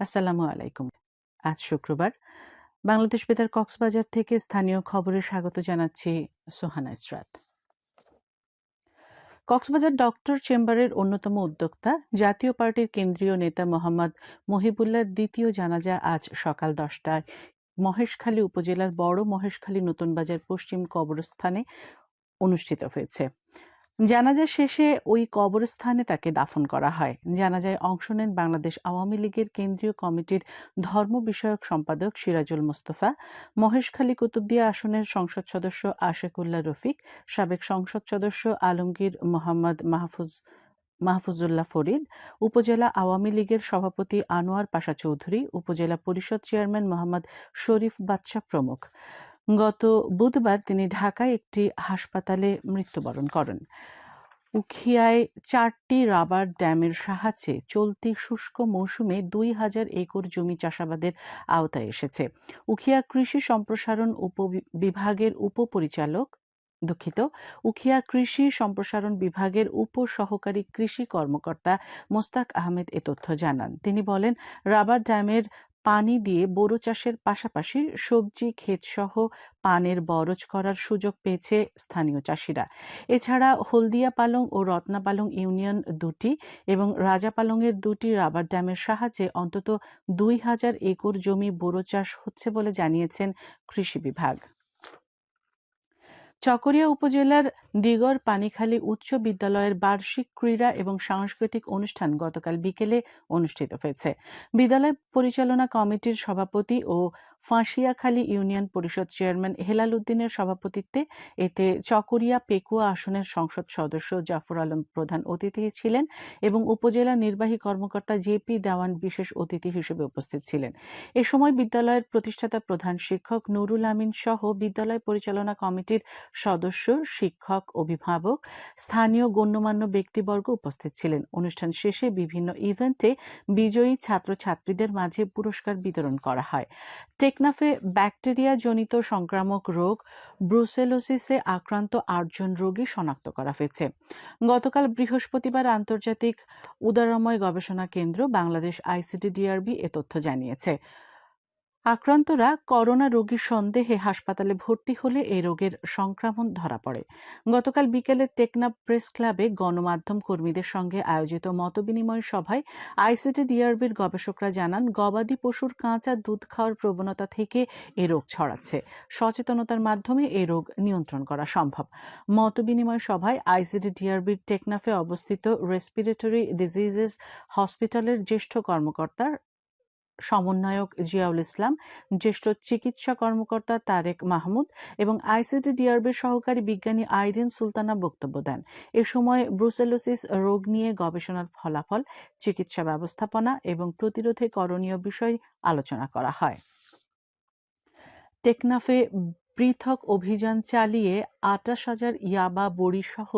আসসালামু আলাইকুম। আজ শুক্রবার। বাংলাদেশ বেতার কক্সবাজার থেকে স্থানীয় খবরে স্বাগত জানাচ্ছি সোহানা ইসরাত। কক্সবাজার ডক্টর চেম্বারের অন্যতম উদ্যোক্তা, জাতীয় পার্টির কেন্দ্রীয় নেতা মোহাম্মদ মহিবুল্লার দ্বিতীয় জানাজা আজ সকাল দশটায় মহেশখালী উপজেলার বড় মহেশখালী নতুন বাজার পশ্চিম কবরস্থানে অনুষ্ঠিত হয়েছে। জানাজা শেষে ওই কবরস্থানে তাকে দাফন করা হয়। জানাজায় অংশ নেন বাংলাদেশ আওয়ামী লীগের কেন্দ্রীয় কমিটির ধর্ম বিষয়ক সম্পাদক সিরাজুল মোস্তফা, মহেশখালী কুতুবদিয়া আসনের সংসদ সদস্য আশেকুল্লাহ রফিক, সাবেক সংসদ সদস্য আলমগীর মোহাম্মদ মাহফুজ, মাহফুজুল্লাহ ফরিদ, উপজেলা আওয়ামী লীগের সভাপতি আনোয়ার পাশা চৌধুরী, উপজেলা পরিষদ চেয়ারম্যান মোহাম্মদ শরীফ বাদশাহ প্রমুখ। গত বুধবার তিনি ঢাকায় একটি হাসপাতালে মৃত্যুবরণ করেন। উখিয়ায় চারটি রাবার ড্যামের সাহায্যে চলতি শুষ্ক মৌসুমে দুই হাজার একর জমি চাষাবাদের আওতায় এসেছে। উখিয়া কৃষি সম্প্রসারণ বিভাগের উপপরিচালক দুঃখিত, উখিয়া কৃষি সম্প্রসারণ বিভাগের উপ সহকারী কৃষি কর্মকর্তা মোস্তাক আহমেদ এ তথ্য জানান। তিনি বলেন, রাবার ড্যামের পানি দিয়ে বোরো চাষের পাশাপাশি সবজি, ক্ষেতসহ পানের বরজ করার সুযোগ পেয়েছে স্থানীয় চাষিরা। এছাড়া হলদিয়া পালং ও রত্নাপালং ইউনিয়ন দুটি এবং রাজাপালংয়ের দুটি রাবার ড্যামের সাহায্যে অন্তত দুই হাজার একর জমি বোরো চাষ হচ্ছে বলে জানিয়েছেন কৃষি বিভাগ। চকরিয়া উপজেলার দিগর পানিখালী উচ্চ বিদ্যালয়ের বার্ষিক ক্রীড়া এবং সাংস্কৃতিক অনুষ্ঠান গতকাল বিকেলে অনুষ্ঠিত হয়েছে। বিদ্যালয় পরিচালনা কমিটির সভাপতি ও ফাঁসিয়াখালী ইউনিয়ন পরিষদ চেয়ারম্যান হেলাল উদ্দিনের সভাপতিত্বে এতে চকরিয়া পেকুয়া আসনের সংসদ সদস্য জাফর আলম প্রধান অতিথি ছিলেন এবং উপজেলা নির্বাহী কর্মকর্তা জেপি দেওয়ান বিশেষ অতিথি হিসেবে উপস্থিত ছিলেন। এ সময় বিদ্যালয়ের প্রতিষ্ঠাতা প্রধান শিক্ষক নুরুল আমিন সহ বিদ্যালয় পরিচালনা কমিটির সদস্য, শিক্ষক, অভিভাবক, স্থানীয় গণ্যমান্য ব্যক্তিবর্গ উপস্থিত ছিলেন। অনুষ্ঠান শেষে বিভিন্ন ইভেন্টে বিজয়ী ছাত্রছাত্রীদের মাঝে পুরস্কার বিতরণ করা হয়। টেকনাফে ব্যাকটেরিয়া জনিত সংক্রামক রোগ ব্রুসেলোসিসে আক্রান্ত আটজন রোগী শনাক্ত করা হয়েছে। গতকাল বৃহস্পতিবার আন্তর্জাতিক উদারময় গবেষণা কেন্দ্র বাংলাদেশ আইসিটি ডিআরবি এ তথ্য জানিয়েছে। আক্রান্তরা করোনা রোগীর সন্দেহে হাসপাতালে ভর্তি হলে এই রোগের সংক্রমণ ধরা পড়ে। গতকাল বিকেলে টেকনাপ প্রেস ক্লাবে গণমাধ্যম কর্মীদের সঙ্গে আয়োজিত মতবিনিময় সভায় আইসিটি ডিআরবির গবেষকরা জানান, গবাদি পশুর কাঁচা দুধ খাওয়ার প্রবণতা থেকে এ রোগ ছড়াচ্ছে। সচেতনতার মাধ্যমে এ রোগ নিয়ন্ত্রণ করা সম্ভব। মতবিনিময় সভায় আইসিটি ডিআরবির টেকনাফে অবস্থিত রেসপিরেটরি ডিজিজেস হসপিটালের জ্যেষ্ঠ কর্মকর্তা সমন্বয়ক জিয়াউল ইসলাম, জ্যেষ্ঠ চিকিৎসা কর্মকর্তা তারেক মাহমুদ এবং আইসিটি ডিআরবির সহকারী বিজ্ঞানী আইরিন সুলতানা বক্তব্য দেন। এ সময় ব্রুসেলোসিস রোগ নিয়ে গবেষণার ফলাফল, চিকিৎসা ব্যবস্থাপনা এবং প্রতিরোধে করণীয় বিষয় আলোচনা করা হয়। টেকনাফে পৃথক অভিযান চালিয়ে আটাশ হাজার ইয়াবা বড়ি সহ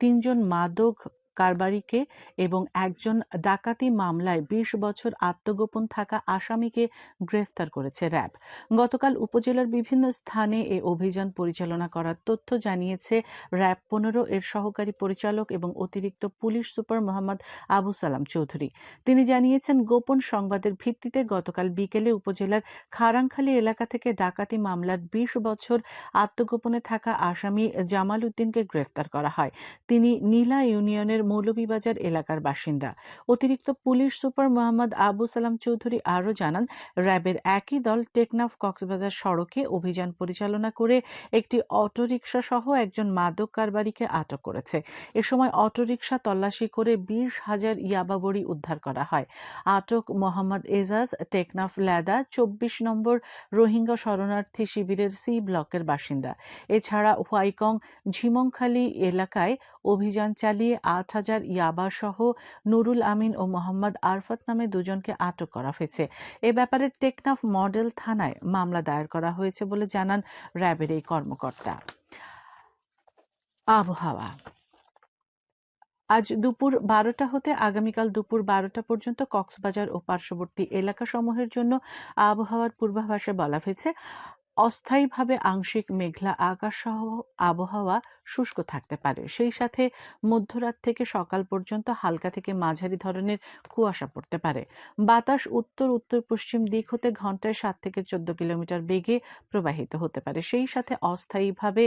তিনজন মাদক কারবারিকে এবং একজন ডাকাতি মামলায় বিশ বছর আত্মগোপন থাকা আসামিকে গ্রেফতার করেছে র্যাব। গতকাল উপজেলার বিভিন্ন স্থানে এ অভিযান পরিচালনা করার তথ্য জানিয়েছে র্যাব পনেরো এর সহকারী পরিচালক এবং অতিরিক্ত পুলিশ সুপার মোহাম্মদ আবু সালাম চৌধুরী। তিনি জানিয়েছেন, গোপন সংবাদের ভিত্তিতে গতকাল বিকেলে উপজেলার খারাংখালী এলাকা থেকে ডাকাতি মামলার বিশ বছর আত্মগোপনে থাকা আসামি জামাল উদ্দিনকে গ্রেফতার করা হয়। তিনি নীলা ইউনিয়নের মৌলভীবাজার এলাকার বাসিন্দা। অতিরিক্ত পুলিশ সুপার মোহাম্মদ আবু সালাম চৌধুরী আরও জানান, র্যাবের একই দল টেকনাফ কক্সবাজার সড়কে অভিযান পরিচালনা করে একটি অটোরিকশা সহ একজন মাদক কারবারিকে আটক করেছে। এ সময় অটোরিকশা তল্লাশি করে বিশ হাজার ইয়াবাবড়ি উদ্ধার করা হয়। আটক মোহাম্মদ এজাজ, টেকনাফ ল্যাদা, চব্বিশ নম্বর রোহিঙ্গা শরণার্থী শিবিরের সি ব্লকের বাসিন্দা। এছাড়া হোয়াইকং ঝিমংখালী এলাকায় অভিযান চালিয়ে আট হাজার ইয়াবা সহ নুরুল আমিন ও মোহাম্মদ আরফাত নামে দুজনকে আটক করা হয়েছে। এ ব্যাপারে টেকনাফ মডেল থানায় মামলা দায়ের করা হয়েছে বলে জানান র্যাবের এই কর্মকর্তা। আবহাওয়া। আজ দুপুর বারোটা হতে আগামীকাল দুপুর বারোটা পর্যন্ত কক্সবাজার ও পার্শ্ববর্তী এলাকাসমূহের জন্য আবহাওয়ার পূর্বাভাসে বলা হয়েছে, অস্থায়ীভাবে আংশিক মেঘলা আকাশ সহ আবহাওয়া শুষ্ক থাকতে পারে। সেই সাথে মধ্যরাত থেকে সকাল পর্যন্ত হালকা থেকে মাঝারি ধরনের কুয়াশা পড়তে পারে। বাতাস উত্তর উত্তর, পশ্চিম দিক হতে ঘন্টায় সাত থেকে চোদ্দ কিলোমিটার বেগে প্রবাহিত হতে পারে। সেই সাথে অস্থায়ীভাবে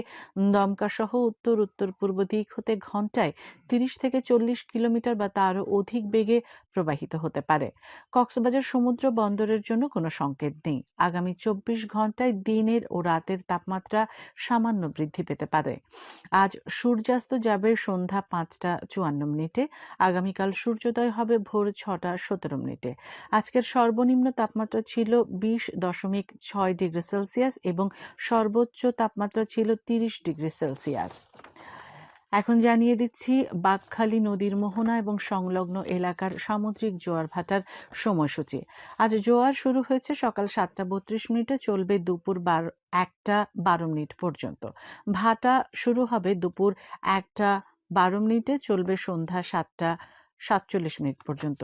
দমকা সহ উত্তর উত্তর, পূর্ব দিক হতে ঘন্টায় তিরিশ থেকে চল্লিশ কিলোমিটার বা তারও অধিক বেগে প্রবাহিত হতে পারে। কক্সবাজার সমুদ্র বন্দরের জন্য কোনো সংকেত নেই। আগামী চব্বিশ ঘন্টায় দিনের ও রাতের তাপমাত্রা সামান্য বৃদ্ধি পেতে পারে। আজ সূর্যাস্ত যাবে সন্ধ্যা পাঁচটা চুয়ান্ন মিনিটে, আগামীকাল সূর্যোদয় হবে ভোর ছটা সতেরো মিনিটে। আজকের সর্বনিম্ন তাপমাত্রা ছিল বিশ দশমিক ছয় ডিগ্রি সেলসিয়াস এবং সর্বোচ্চ তাপমাত্রা ছিল তিরিশ ডিগ্রি সেলসিয়াস। এখন জানিয়ে দিচ্ছি বাঘখালী নদীর মোহনা এবং সংলগ্ন এলাকার সামুদ্রিক জোয়ার ভাটার সময়সূচি। আজ জোয়ার শুরু হয়েছে সকাল সাতটা বত্রিশ মিনিটে, চলবে দুপুর বারো, একটা বারো মিনিট পর্যন্ত। ভাটা শুরু হবে দুপুর একটা বারো মিনিটে, চলবে সন্ধ্যা সাতটা সাতচল্লিশ মিনিট পর্যন্ত।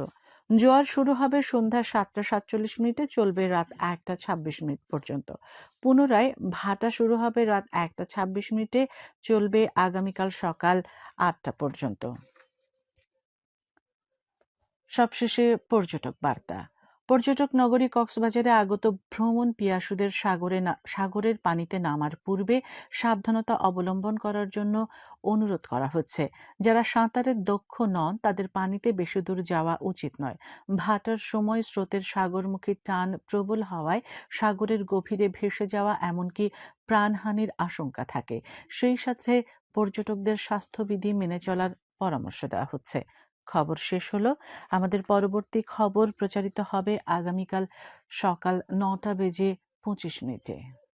জোয়ার শুরু হবে সন্ধ্যা সাতটা সাতচল্লিশ মিনিটে, চলবে রাত একটা ছাব্বিশ মিনিট পর্যন্ত। পুনরায় ভাটা শুরু হবে রাত একটা ছাব্বিশ মিনিটে, চলবে আগামীকাল সকাল আটটা পর্যন্ত। সবশেষে পর্যটক বার্তা। পর্যটক নগরী কক্সবাজারে আগত ভ্রমণ পিয়াসুদের সাগরে সাগরের পানিতে নামার পূর্বে সাবধানতা অবলম্বন করার জন্য অনুরোধ করা হচ্ছে। যারা সাঁতারের দক্ষ নন, তাদের পানিতে বেশি দূর যাওয়া উচিত নয়। ভাটার সময় স্রোতের সাগরমুখী টান প্রবল হওয়ায় সাগরের গভীরে ভেসে যাওয়া এমনকি প্রাণহানির আশঙ্কা থাকে। সেই সাথে পর্যটকদের স্বাস্থ্যবিধি মেনে চলার পরামর্শ দেওয়া হচ্ছে। খবর শেষ হলো। আমাদের পরবর্তী খবর প্রচারিত হবে আগামীকাল সকাল নটা বেজে পঁচিশ মিনিটে।